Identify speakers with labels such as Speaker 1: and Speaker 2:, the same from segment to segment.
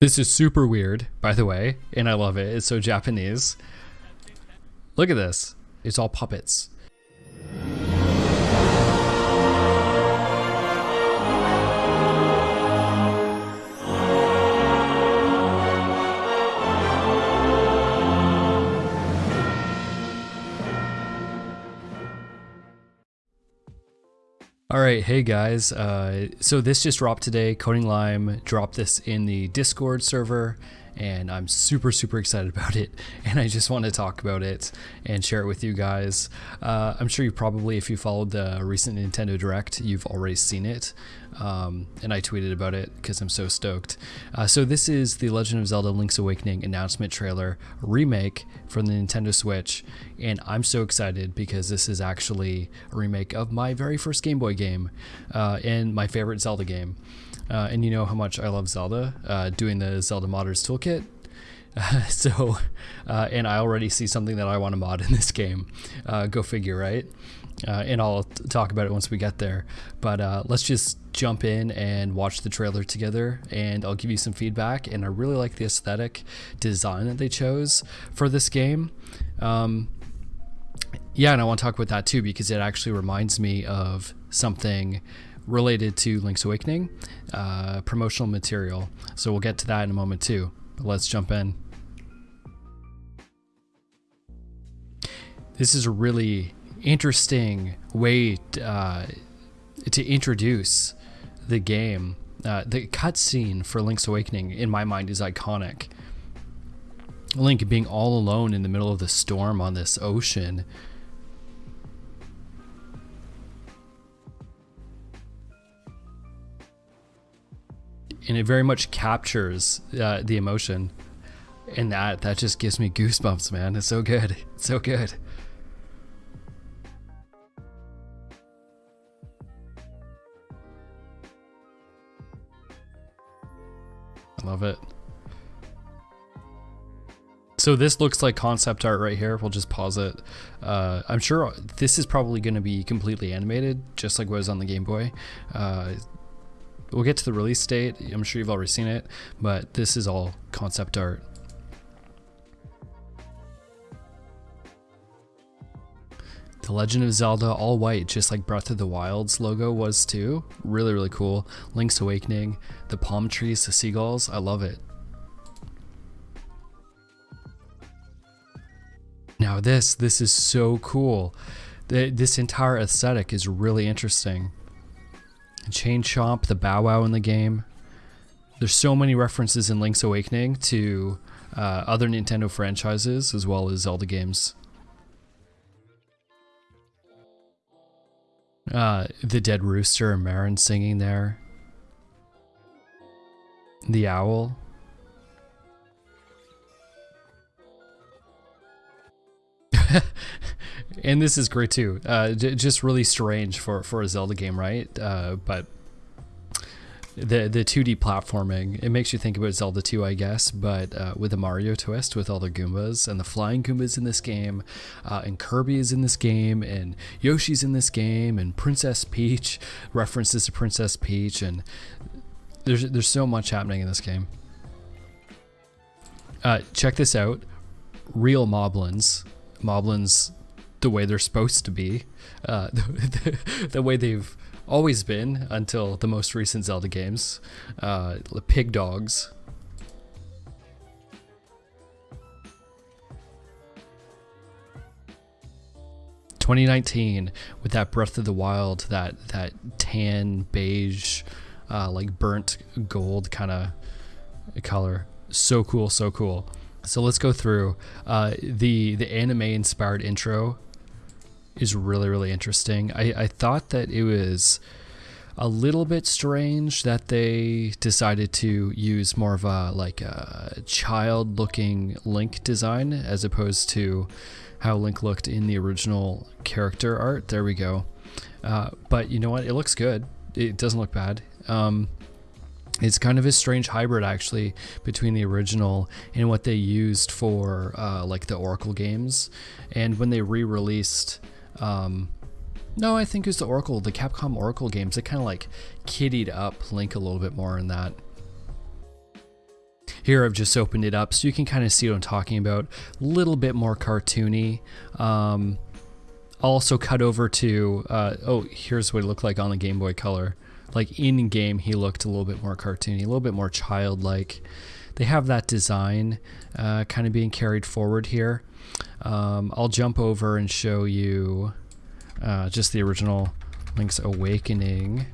Speaker 1: This is super weird, by the way, and I love it. It's so Japanese. Look at this. It's all puppets. All right, hey guys. Uh, so this just dropped today. Coding Lime dropped this in the Discord server, and I'm super, super excited about it. And I just want to talk about it and share it with you guys. Uh, I'm sure you probably, if you followed the recent Nintendo Direct, you've already seen it. Um, and I tweeted about it because I'm so stoked. Uh, so this is the Legend of Zelda Link's Awakening announcement trailer remake for the Nintendo Switch, and I'm so excited because this is actually a remake of my very first Game Boy game uh, and my favorite Zelda game. Uh, and you know how much I love Zelda, uh, doing the Zelda Modders Toolkit. Uh, so, uh, and I already see something that I want to mod in this game. Uh, go figure, right? Uh, and I'll talk about it once we get there. But let's just jump in and watch the trailer together, and I'll give you some feedback. And I really like the aesthetic design that they chose for this game. Um, yeah, and I want to talk about that too because it actually reminds me of something related to Link's Awakening, uh, promotional material. So we'll get to that in a moment too. But let's jump in. This is a really interesting way uh, to introduce the game. Uh, the cutscene for Link's Awakening, in my mind, is iconic. Link being all alone in the middle of the storm on this ocean and it very much captures uh, the emotion and that that just gives me goosebumps man it's so good it's so good I love it so this looks like concept art right here. We'll just pause it. Uh, I'm sure this is probably going to be completely animated, just like was on the Game Boy. Uh, We'll get to the release date. I'm sure you've already seen it, but this is all concept art. The Legend of Zelda all white, just like Breath of the Wild's logo was too. Really, really cool. Link's Awakening, the palm trees, the seagulls. I love it. Now this, this is so cool. This entire aesthetic is really interesting. Chain Chomp, the Bow Wow in the game. There's so many references in Link's Awakening to uh, other Nintendo franchises as well as Zelda games. Uh, the Dead Rooster and Marin singing there. The Owl. and this is great too. Uh, just really strange for for a Zelda game, right? Uh, but the the 2D platforming it makes you think about Zelda 2, I guess, but uh, with a Mario twist with all the Goombas and the flying Goombas in this game, uh, and Kirby is in this game, and Yoshi's in this game, and Princess Peach references to Princess Peach, and there's there's so much happening in this game. Uh, check this out, real Moblins, Moblins the way they're supposed to be, uh, the, the, the, way they've always been until the most recent Zelda games. Uh, pig dogs. Twenty nineteen with that Breath of the Wild, that that tan beige, uh, like burnt gold kind of color. So cool, so cool. So let's go through uh, the the anime inspired intro is really, really interesting. I, I thought that it was a little bit strange that they decided to use more of a like a child looking Link design as opposed to how Link looked in the original character art. There we go. Uh, but you know what? It looks good. It doesn't look bad. Um, it's kind of a strange hybrid actually between the original and what they used for uh, like the Oracle games. And when they re-released um, no, I think it was the Oracle, the Capcom Oracle games. They kind of like kiddied up Link a little bit more in that. Here I've just opened it up so you can kind of see what I'm talking about. A little bit more cartoony. Um, also cut over to, uh, oh, here's what it looked like on the Game Boy Color. Like in game, he looked a little bit more cartoony, a little bit more childlike. They have that design uh, kind of being carried forward here. Um, I'll jump over and show you uh, just the original Link's Awakening.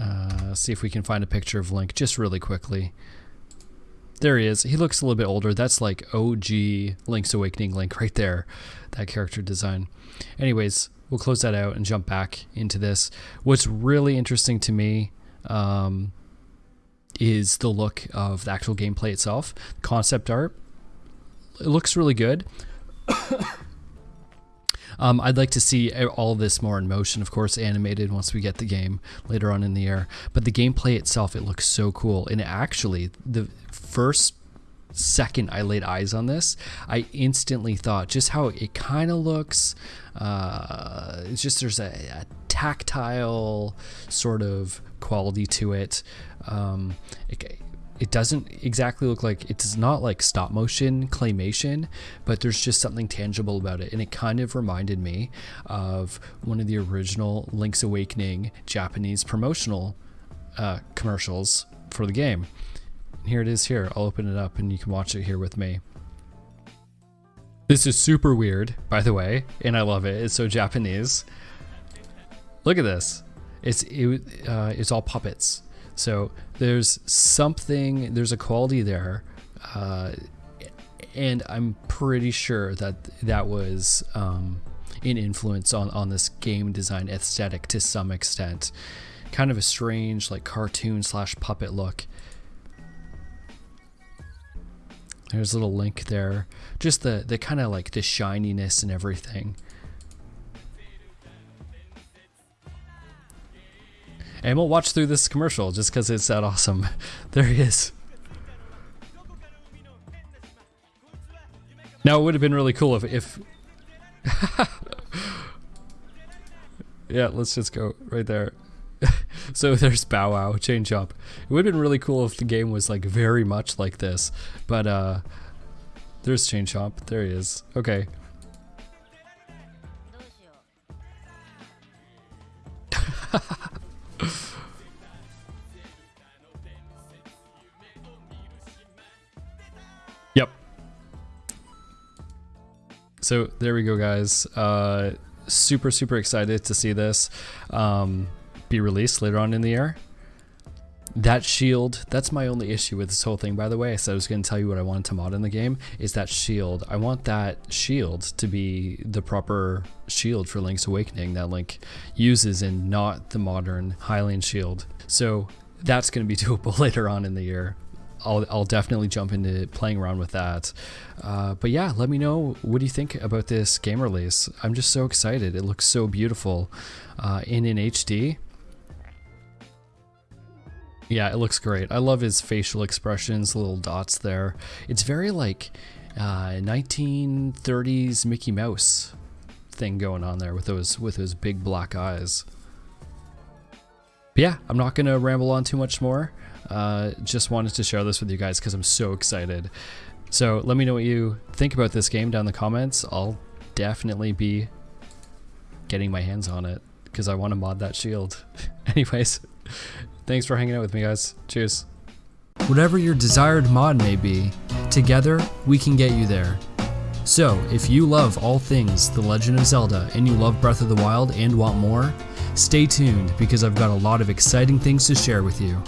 Speaker 1: Uh, see if we can find a picture of Link just really quickly. There he is. He looks a little bit older. That's like OG Link's Awakening Link right there, that character design. Anyways, we'll close that out and jump back into this. What's really interesting to me um, is the look of the actual gameplay itself. Concept art, it looks really good. Um, I'd like to see all this more in motion, of course, animated once we get the game later on in the year. But the gameplay itself, it looks so cool. And actually, the first second I laid eyes on this, I instantly thought just how it kind of looks. Uh, it's just there's a, a, tactile sort of quality to it. Um, it it doesn't exactly look like it's not like stop motion claymation, but there's just something tangible about it. And it kind of reminded me of one of the original Link's Awakening Japanese promotional uh, commercials for the game. Here it is here. I'll open it up and you can watch it here with me. This is super weird, by the way, and I love it. It's so Japanese. Look at this. It's it, uh, it's all puppets. So there's something, there's a quality there. Uh, and I'm pretty sure that that was um, an influence on, on this game design aesthetic to some extent. Kind of a strange, like cartoon slash puppet look. There's a little link there. Just the, the kind of like the shininess and everything. And we'll watch through this commercial just because it's that awesome. there he is. Now it would have been really cool if, if yeah, let's just go right there. so there's Bow Wow, Chain Chomp. It would have been really cool if the game was like very much like this, but uh, there's Chain Chomp. There he is. Okay. Yep. So there we go, guys. Uh, super, super excited to see this um, be released later on in the year. That shield, that's my only issue with this whole thing, by the way. I said I was going to tell you what I wanted to mod in the game, is that shield. I want that shield to be the proper shield for Link's Awakening that Link uses and not the modern Hylian shield. So that's going to be doable later on in the year. I'll, I'll definitely jump into playing around with that. Uh, but yeah, let me know what do you think about this game release. I'm just so excited. It looks so beautiful uh, in an HD. Yeah, it looks great. I love his facial expressions, little dots there. It's very like uh, 1930s Mickey Mouse thing going on there with those with those big black eyes. But yeah, I'm not gonna ramble on too much more. Uh, just wanted to share this with you guys because I'm so excited. So let me know what you think about this game down in the comments. I'll definitely be getting my hands on it because I want to mod that shield. Anyways, thanks for hanging out with me guys. Cheers. Whatever your desired mod may be, together we can get you there. So, if you love all things The Legend of Zelda and you love Breath of the Wild and want more, stay tuned because I've got a lot of exciting things to share with you.